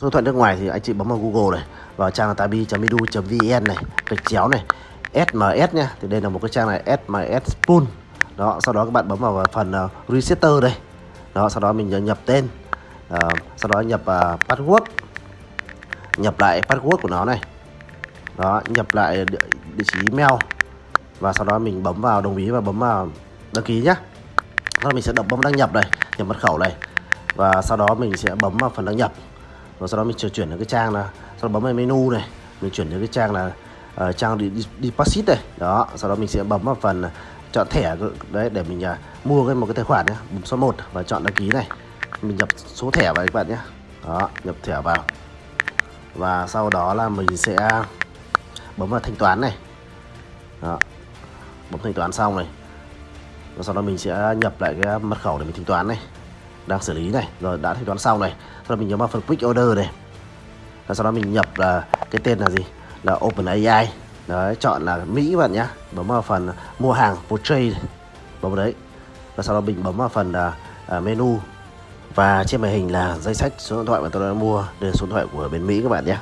Số điện thoại nước ngoài thì anh chị bấm vào Google này vào trang là tabi.edu.vn này gạch chéo này SMS nha thì đây là một cái trang này SMS Pool đó sau đó các bạn bấm vào phần uh, resetter đây. Đó sau đó mình nhập tên uh, sau đó nhập uh, password. Nhập lại password của nó này. Đó nhập lại địa, địa chỉ email. Và sau đó mình bấm vào đồng ý và bấm vào đăng ký nhá. Sau đó mình sẽ đập bấm đăng nhập đây nhập mật khẩu này. Và sau đó mình sẽ bấm vào phần đăng nhập và sau đó mình chuyển đến cái trang là sau đó bấm vào menu này mình chuyển đến cái trang là uh, trang deposit này. Đó sau đó mình sẽ bấm vào phần chọn thẻ đấy để mình uh, mua cái một cái tài khoản nhé bấm số 1 và chọn đăng ký này. Mình nhập số thẻ vào các bạn nhé đó nhập thẻ vào. Và sau đó là mình sẽ bấm vào thanh toán này. Đó. bấm thanh toán xong này. Và sau đó mình sẽ nhập lại cái mật khẩu để mình thanh toán này đang xử lý này. Rồi đã thanh toán xong này. Sau đó mình nhấn vào phần quick order này. Và sau đó mình nhập là cái tên là gì? Là open AI đấy chọn là Mỹ bạn nhá. Bấm vào phần mua hàng portray bấm vào đấy. Và sau đó mình bấm vào phần uh, menu. Và trên màn hình là danh sách số điện thoại mà tôi đã mua đây là số điện thoại của bên Mỹ các bạn nhé